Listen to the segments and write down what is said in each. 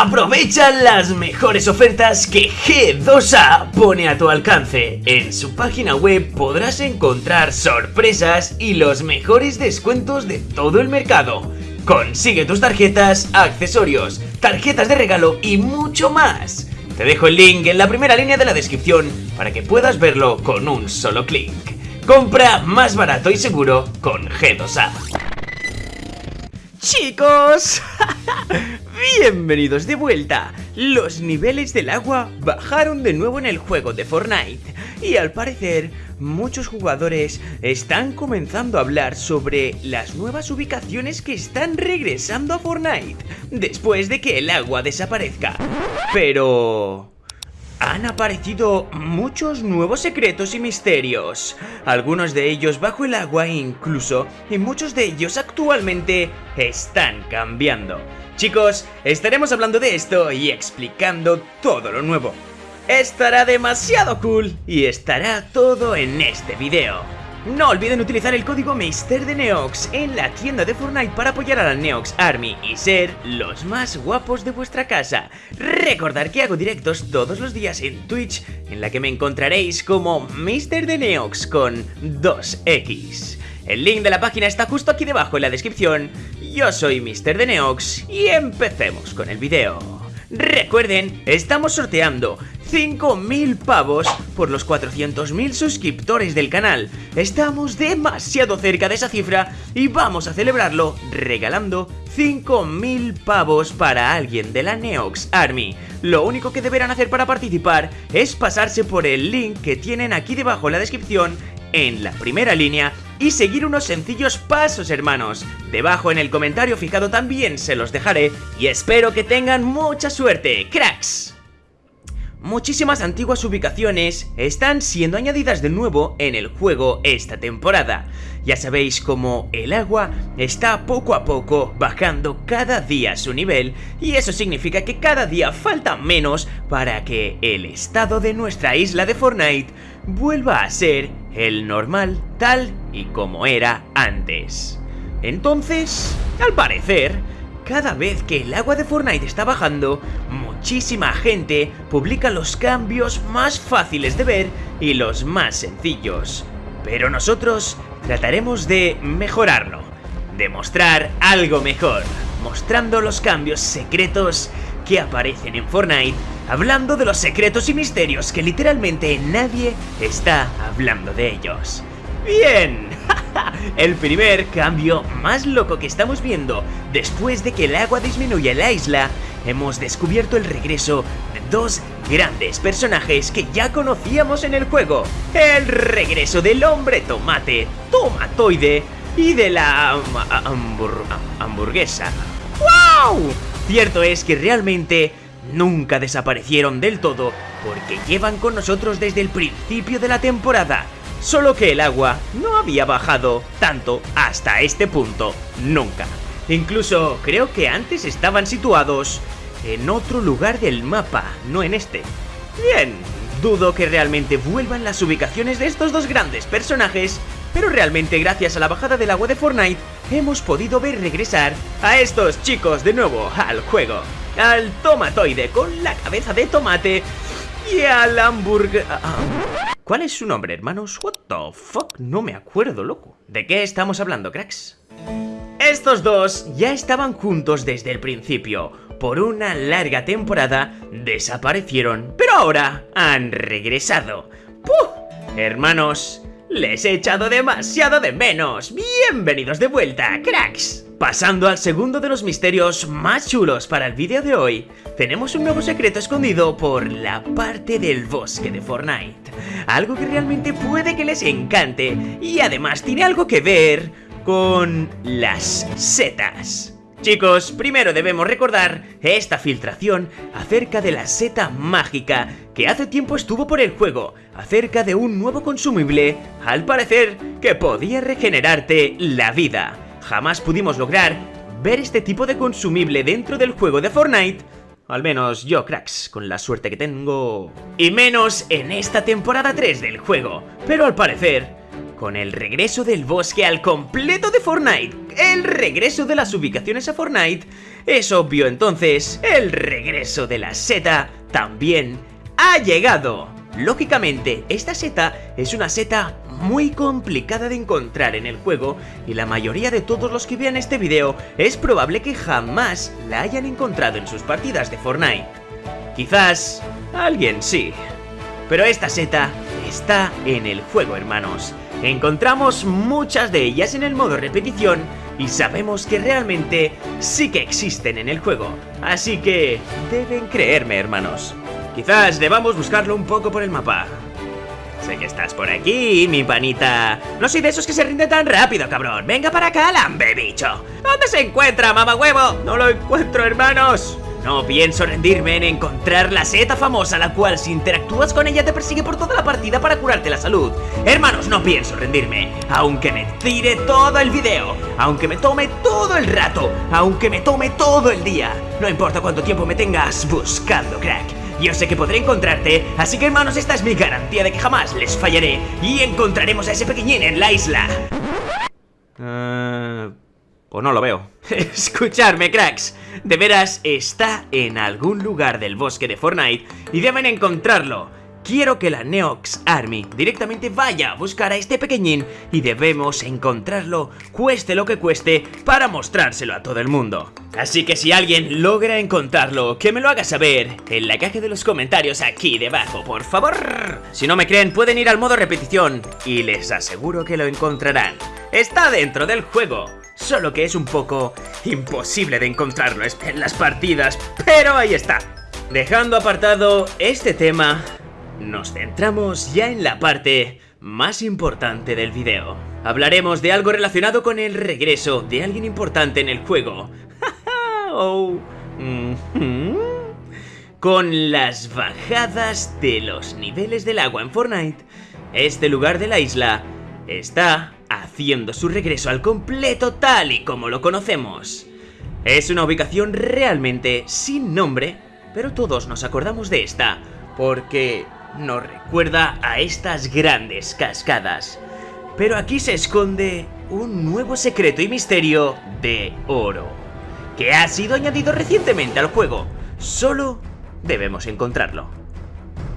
Aprovecha las mejores ofertas que G2A pone a tu alcance. En su página web podrás encontrar sorpresas y los mejores descuentos de todo el mercado. Consigue tus tarjetas, accesorios, tarjetas de regalo y mucho más. Te dejo el link en la primera línea de la descripción para que puedas verlo con un solo clic. Compra más barato y seguro con G2A. Chicos, bienvenidos de vuelta. Los niveles del agua bajaron de nuevo en el juego de Fortnite y al parecer muchos jugadores están comenzando a hablar sobre las nuevas ubicaciones que están regresando a Fortnite después de que el agua desaparezca. Pero han aparecido muchos nuevos secretos y misterios, algunos de ellos bajo el agua incluso, y muchos de ellos actualmente están cambiando. Chicos, estaremos hablando de esto y explicando todo lo nuevo. Estará demasiado cool y estará todo en este video. No olviden utilizar el código Neox en la tienda de Fortnite para apoyar a la Neox Army y ser los más guapos de vuestra casa. Recordar que hago directos todos los días en Twitch, en la que me encontraréis como Neox con 2X. El link de la página está justo aquí debajo en la descripción. Yo soy Mr. Neox y empecemos con el video. Recuerden, estamos sorteando 5.000 pavos por los 400.000 suscriptores del canal. Estamos demasiado cerca de esa cifra y vamos a celebrarlo regalando 5.000 pavos para alguien de la Neox Army. Lo único que deberán hacer para participar es pasarse por el link que tienen aquí debajo en la descripción en la primera línea y seguir unos sencillos pasos hermanos. Debajo en el comentario fijado también se los dejaré y espero que tengan mucha suerte, cracks. Muchísimas antiguas ubicaciones están siendo añadidas de nuevo en el juego esta temporada. Ya sabéis cómo el agua está poco a poco bajando cada día su nivel y eso significa que cada día falta menos para que el estado de nuestra isla de Fortnite vuelva a ser el normal tal y como era antes. Entonces, al parecer, cada vez que el agua de Fortnite está bajando, muchísima gente publica los cambios más fáciles de ver y los más sencillos. Pero nosotros trataremos de mejorarlo, de mostrar algo mejor, mostrando los cambios secretos que aparecen en Fortnite, hablando de los secretos y misterios que literalmente nadie está hablando de ellos. Bien, el primer cambio más loco que estamos viendo después de que el agua disminuya la isla, hemos descubierto el regreso de dos grandes personajes que ya conocíamos en el juego. El regreso del hombre tomate, tomatoide y de la hamburguesa. ¡Wow! Cierto es que realmente nunca desaparecieron del todo porque llevan con nosotros desde el principio de la temporada solo que el agua no había bajado tanto hasta este punto nunca. Incluso creo que antes estaban situados en otro lugar del mapa, no en este. Bien, dudo que realmente vuelvan las ubicaciones de estos dos grandes personajes, pero realmente gracias a la bajada del agua de Fortnite hemos podido ver regresar a estos chicos de nuevo al juego. Al tomatoide con la cabeza de tomate y al hamburger... ¿Cuál es su nombre, hermanos? What the fuck? No me acuerdo, loco. ¿De qué estamos hablando, cracks? Estos dos ya estaban juntos desde el principio. Por una larga temporada desaparecieron, pero ahora han regresado. ¡Puh! Hermanos, les he echado demasiado de menos. Bienvenidos de vuelta, cracks. Pasando al segundo de los misterios más chulos para el vídeo de hoy, tenemos un nuevo secreto escondido por la parte del bosque de Fortnite. Algo que realmente puede que les encante y además tiene algo que ver con las setas. Chicos, primero debemos recordar esta filtración acerca de la seta mágica que hace tiempo estuvo por el juego, acerca de un nuevo consumible, al parecer, que podía regenerarte la vida jamás pudimos lograr ver este tipo de consumible dentro del juego de Fortnite, al menos yo, cracks, con la suerte que tengo... Y menos en esta temporada 3 del juego. Pero al parecer, con el regreso del bosque al completo de Fortnite, el regreso de las ubicaciones a Fortnite, es obvio entonces, el regreso de la seta también ha llegado. Lógicamente, esta seta es una seta muy complicada de encontrar en el juego y la mayoría de todos los que vean este video es probable que jamás la hayan encontrado en sus partidas de Fortnite. Quizás alguien sí. Pero esta seta está en el juego, hermanos. Encontramos muchas de ellas en el modo repetición y sabemos que realmente sí que existen en el juego. Así que deben creerme, hermanos. Quizás debamos buscarlo un poco por el mapa. Sé que estás por aquí, mi panita. No soy de esos que se rinde tan rápido, cabrón. Venga para acá, lambe, bicho. ¿Dónde se encuentra, mamá huevo? No lo encuentro, hermanos. No pienso rendirme en encontrar la seta famosa, la cual si interactúas con ella te persigue por toda la partida para curarte la salud. Hermanos, no pienso rendirme, aunque me tire todo el video, aunque me tome todo el rato, aunque me tome todo el día. No importa cuánto tiempo me tengas buscando, crack. Yo sé que podré encontrarte, así que hermanos, esta es mi garantía de que jamás les fallaré y encontraremos a ese pequeñín en la isla. Uh... Pues no lo veo. Escuchadme, cracks. De veras, está en algún lugar del bosque de Fortnite y deben encontrarlo. Quiero que la Neox Army directamente vaya a buscar a este pequeñín y debemos encontrarlo, cueste lo que cueste, para mostrárselo a todo el mundo. Así que si alguien logra encontrarlo, que me lo haga saber en la caja de los comentarios aquí debajo, por favor. Si no me creen, pueden ir al modo repetición y les aseguro que lo encontrarán. Está dentro del juego solo que es un poco imposible de encontrarlo en las partidas, pero ahí está. Dejando apartado este tema, nos centramos ya en la parte más importante del video. Hablaremos de algo relacionado con el regreso de alguien importante en el juego. oh. Con las bajadas de los niveles del agua en Fortnite, este lugar de la isla está haciendo su regreso al completo tal y como lo conocemos. Es una ubicación realmente sin nombre, pero todos nos acordamos de esta, porque nos recuerda a estas grandes cascadas. Pero aquí se esconde un nuevo secreto y misterio de oro, que ha sido añadido recientemente al juego. Solo debemos encontrarlo.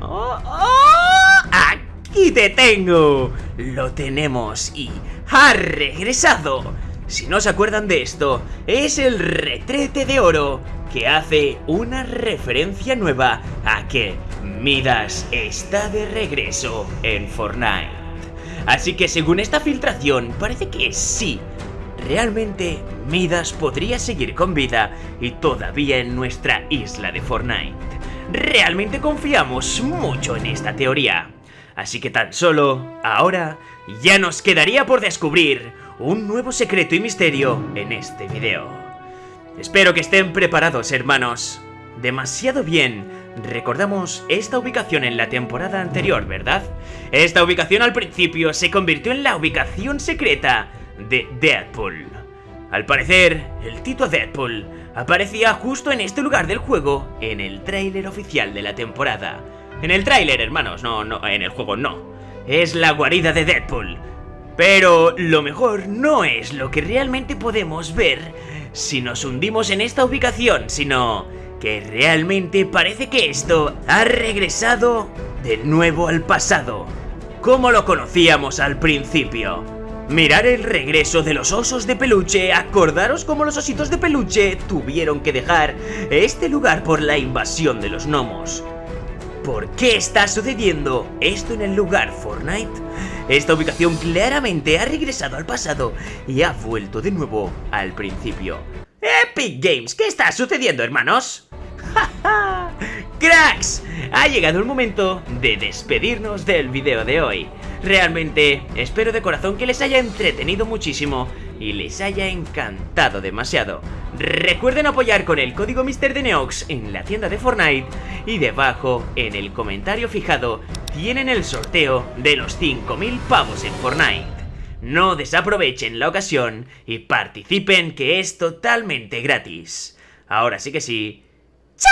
¡Oh, oh! ¡Aquí te tengo! Lo tenemos y ha regresado. Si no se acuerdan de esto, es el retrete de oro que hace una referencia nueva a que Midas está de regreso en Fortnite. Así que según esta filtración, parece que sí, realmente Midas podría seguir con vida y todavía en nuestra isla de Fortnite. Realmente confiamos mucho en esta teoría. Así que tan solo, ahora, ya nos quedaría por descubrir un nuevo secreto y misterio en este video. Espero que estén preparados, hermanos. Demasiado bien. Recordamos esta ubicación en la temporada anterior, ¿verdad? Esta ubicación al principio se convirtió en la ubicación secreta de Deadpool. Al parecer, el Tito Deadpool aparecía justo en este lugar del juego en el tráiler oficial de la temporada. En el tráiler, hermanos, no, no, en el juego no. Es la guarida de Deadpool. Pero lo mejor no es lo que realmente podemos ver si nos hundimos en esta ubicación, sino que realmente parece que esto ha regresado de nuevo al pasado, como lo conocíamos al principio. Mirar el regreso de los osos de peluche, acordaros cómo los ositos de peluche tuvieron que dejar este lugar por la invasión de los gnomos. ¿Por qué está sucediendo esto en el lugar Fortnite? Esta ubicación claramente ha regresado al pasado y ha vuelto de nuevo al principio. Epic Games, ¿qué está sucediendo, hermanos? ¡Cracks! Ha llegado el momento de despedirnos del video de hoy. Realmente espero de corazón que les haya entretenido muchísimo y les haya encantado demasiado. Recuerden apoyar con el código Mister de Neox en la tienda de Fortnite y debajo en el comentario fijado tienen el sorteo de los 5000 pavos en Fortnite. No desaprovechen la ocasión y participen que es totalmente gratis. Ahora sí que sí. 驾